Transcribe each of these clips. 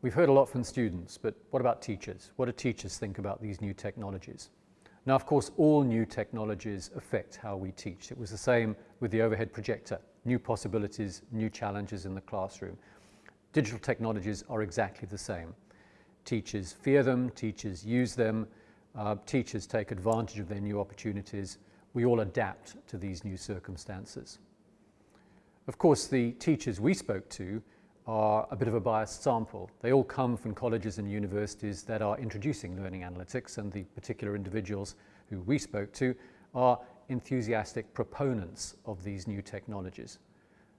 We've heard a lot from students, but what about teachers? What do teachers think about these new technologies? Now, of course, all new technologies affect how we teach. It was the same with the overhead projector. New possibilities, new challenges in the classroom. Digital technologies are exactly the same. Teachers fear them, teachers use them, uh, teachers take advantage of their new opportunities. We all adapt to these new circumstances. Of course, the teachers we spoke to are a bit of a biased sample. They all come from colleges and universities that are introducing learning analytics and the particular individuals who we spoke to are enthusiastic proponents of these new technologies.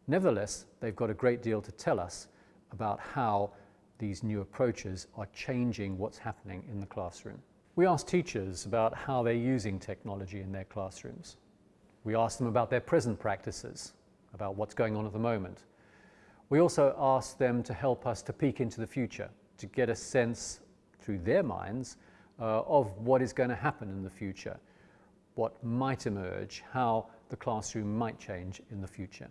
Nevertheless, they've got a great deal to tell us about how these new approaches are changing what's happening in the classroom. We asked teachers about how they're using technology in their classrooms. We asked them about their present practices, about what's going on at the moment. We also asked them to help us to peek into the future, to get a sense through their minds uh, of what is going to happen in the future, what might emerge, how the classroom might change in the future.